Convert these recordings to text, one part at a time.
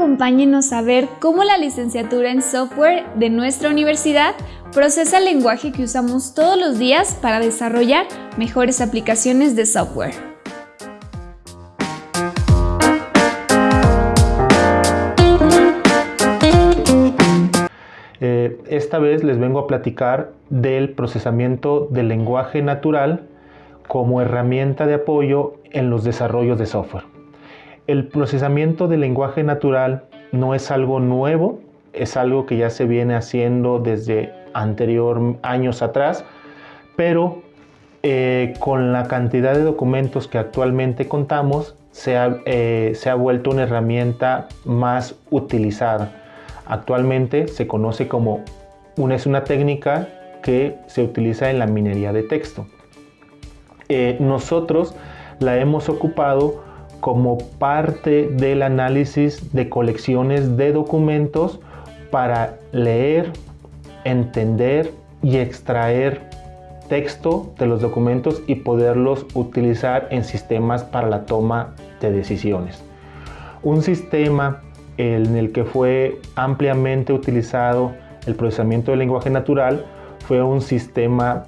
acompáñenos a ver cómo la licenciatura en software de nuestra universidad procesa el lenguaje que usamos todos los días para desarrollar mejores aplicaciones de software. Eh, esta vez les vengo a platicar del procesamiento del lenguaje natural como herramienta de apoyo en los desarrollos de software. El procesamiento del lenguaje natural no es algo nuevo, es algo que ya se viene haciendo desde anterior años atrás, pero eh, con la cantidad de documentos que actualmente contamos, se ha, eh, se ha vuelto una herramienta más utilizada. Actualmente se conoce como una, es una técnica que se utiliza en la minería de texto. Eh, nosotros la hemos ocupado como parte del análisis de colecciones de documentos para leer, entender y extraer texto de los documentos y poderlos utilizar en sistemas para la toma de decisiones. Un sistema en el que fue ampliamente utilizado el procesamiento del lenguaje natural fue un sistema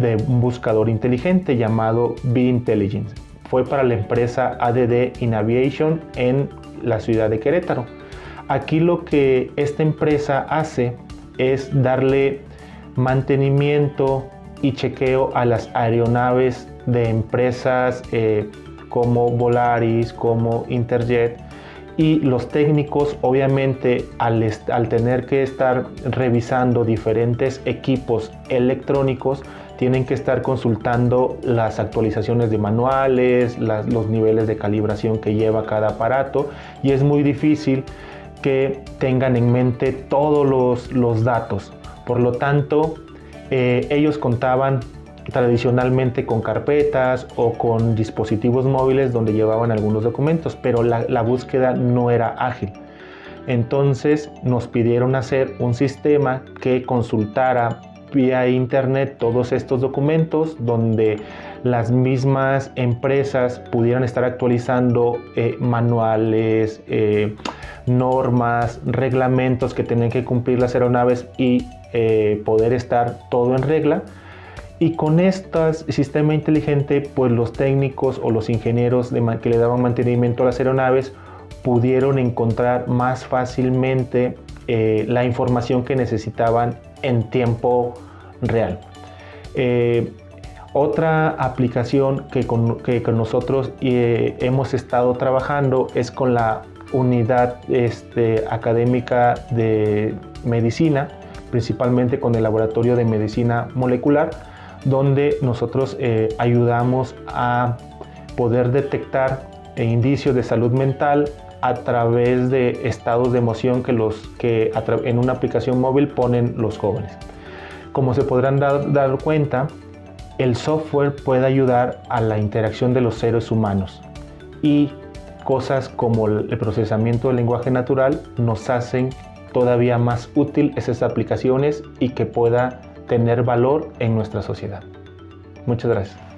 de un buscador inteligente llamado B-Intelligence. Fue para la empresa ADD Inaviation en la ciudad de Querétaro. Aquí lo que esta empresa hace es darle mantenimiento y chequeo a las aeronaves de empresas eh, como Volaris, como Interjet, y los técnicos obviamente al, tener que estar revisando diferentes equipos electrónicos tienen que estar consultando las actualizaciones de manuales, los niveles de calibración que lleva cada aparato y es muy difícil que tengan en mente todos los, datos. Por lo tanto, eh, ellos contaban tradicionalmente con carpetas o con dispositivos móviles donde llevaban algunos documentos, pero la, búsqueda no era ágil. Entonces nos pidieron hacer un sistema que consultara vía internet todos estos documentos donde las mismas empresas pudieran estar actualizando eh, manuales, eh, normas, reglamentos que tienen que cumplir las aeronaves y eh, poder estar todo en regla. Y con este sistema inteligente, pues los técnicos o los ingenieros que le daban mantenimiento a las aeronaves pudieron encontrar más fácilmente la información que necesitaban en tiempo real. Eh, otra aplicación que con, nosotros eh, hemos estado trabajando es con la unidad este, académica de medicina, principalmente con el laboratorio de medicina molecular, donde nosotros eh, ayudamos a poder detectar indicios de salud mental a través de estados de emoción que, los, que en una aplicación móvil ponen los jóvenes. Como se podrán dar, cuenta, el software puede ayudar a la interacción de los seres humanos y cosas como el procesamiento del lenguaje natural nos hacen todavía más útil esas aplicaciones y que pueda tener valor en nuestra sociedad. Muchas gracias.